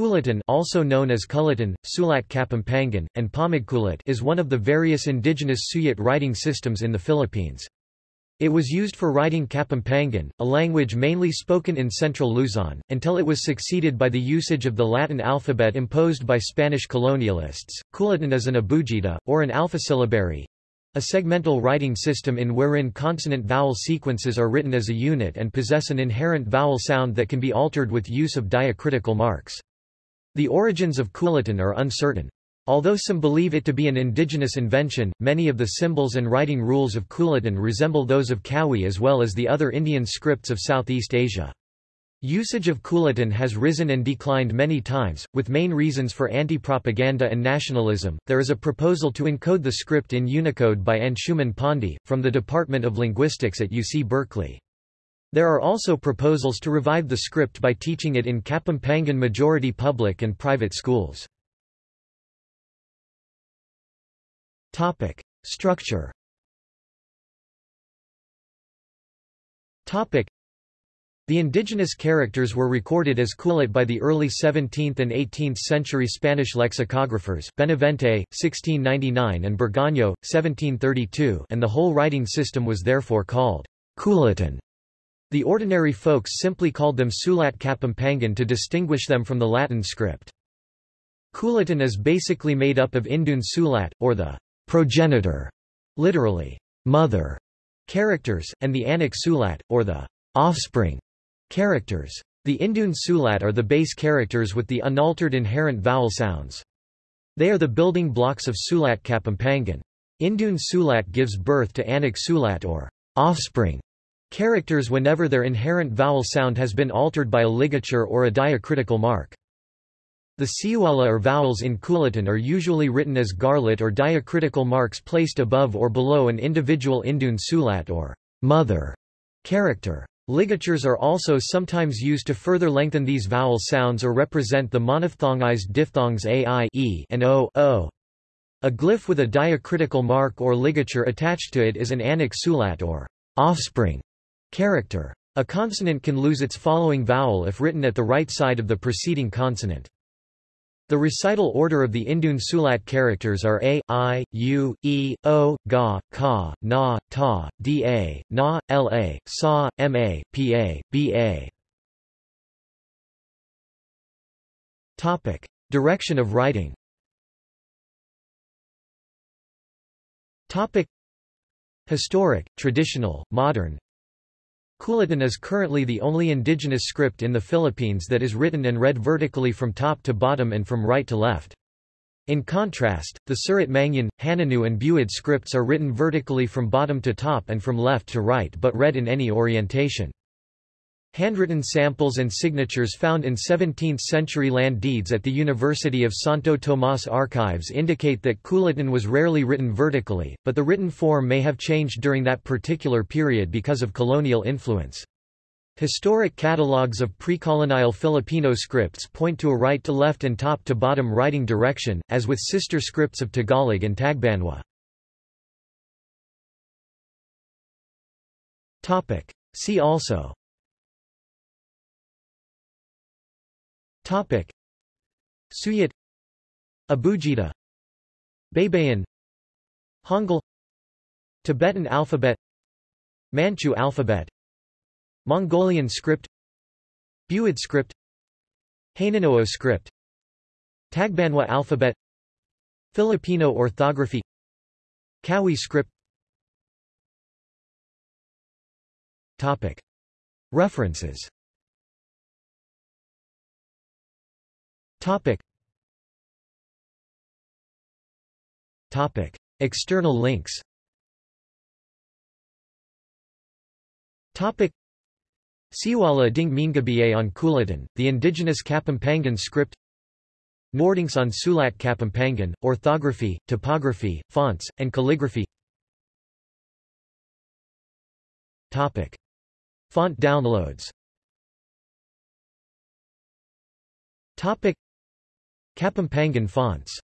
Kulitan also known as Kulitan, Sulat Kapampangan, and Pamagkulit is one of the various indigenous Suyat writing systems in the Philippines. It was used for writing Kapampangan, a language mainly spoken in central Luzon, until it was succeeded by the usage of the Latin alphabet imposed by Spanish colonialists. Kulitan is an abugida, or an alphasyllabary, a segmental writing system in wherein consonant-vowel sequences are written as a unit and possess an inherent vowel sound that can be altered with use of diacritical marks. The origins of Kulitan are uncertain. Although some believe it to be an indigenous invention, many of the symbols and writing rules of Kulitan resemble those of Kawi as well as the other Indian scripts of Southeast Asia. Usage of Kulitan has risen and declined many times, with main reasons for anti-propaganda and nationalism. There is a proposal to encode the script in Unicode by Anshuman Pandey, from the Department of Linguistics at UC Berkeley. There are also proposals to revive the script by teaching it in Kapampangan majority public and private schools. Topic. Structure Topic. The indigenous characters were recorded as Kulit by the early 17th and 18th century Spanish lexicographers Benavente, 1699 and Bergaño, 1732 and the whole writing system was therefore called Kulitan. The ordinary folks simply called them Sulat Kapampangan to distinguish them from the Latin script. Kulitan is basically made up of Indun Sulat, or the progenitor, literally, mother, characters, and the Anak Sulat, or the offspring, characters. The Indun Sulat are the base characters with the unaltered inherent vowel sounds. They are the building blocks of Sulat Kapampangan. Indun Sulat gives birth to Anak Sulat or offspring Characters whenever their inherent vowel sound has been altered by a ligature or a diacritical mark. The siwala or vowels in Kulitan are usually written as garlit or diacritical marks placed above or below an individual Indun sulat or mother character. Ligatures are also sometimes used to further lengthen these vowel sounds or represent the monophthongized diphthongs ai e and o, o. A glyph with a diacritical mark or ligature attached to it is an anak sulat or offspring Character. A consonant can lose its following vowel if written at the right side of the preceding consonant. The recital order of the Indun Sulat characters are a, i, u, e, o, ga, ka, na, ta, da, na, la, sa, ma, pa, ba. Topic: Direction of writing. Topic: Historic, traditional, modern, Kulitan is currently the only indigenous script in the Philippines that is written and read vertically from top to bottom and from right to left. In contrast, the Surat Mangyan, Hanunoo and Buid scripts are written vertically from bottom to top and from left to right but read in any orientation. Handwritten samples and signatures found in 17th-century land deeds at the University of Santo Tomas archives indicate that Kulitan was rarely written vertically, but the written form may have changed during that particular period because of colonial influence. Historic catalogues of pre-colonial Filipino scripts point to a right-to-left and top-to-bottom writing direction, as with sister scripts of Tagalog and Tagbanwa. See also Topic. Suyat Abugida Baybayin Hangul. Tibetan alphabet. Manchu alphabet. Mongolian script. Buid script. Hanunoo script. Tagbanwa alphabet. Filipino orthography. Kawi script. Topic. References Topic. Topic. External links Topic. Siwala Ding Mingabiye on Kulitan, the indigenous Kapampangan script Nordings on Sulat Kapampangan, orthography, typography, fonts, and calligraphy Topic. Font downloads Topic. Kapampangan fonts